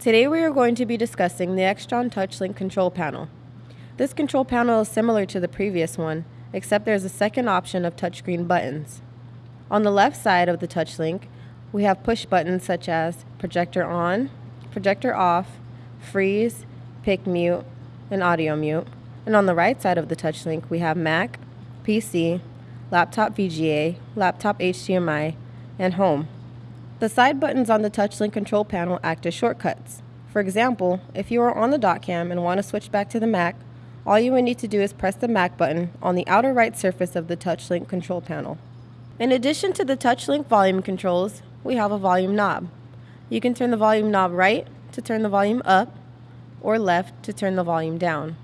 Today we are going to be discussing the Extron TouchLink control panel. This control panel is similar to the previous one, except there's a second option of touchscreen buttons. On the left side of the TouchLink, we have push buttons such as projector on, projector off, freeze, pic mute, and audio mute. And on the right side of the TouchLink, we have Mac, PC, laptop VGA, laptop HDMI, and home. The side buttons on the TouchLink control panel act as shortcuts. For example, if you are on the doc cam and want to switch back to the Mac, all you would need to do is press the Mac button on the outer right surface of the TouchLink control panel. In addition to the TouchLink volume controls, we have a volume knob. You can turn the volume knob right to turn the volume up or left to turn the volume down.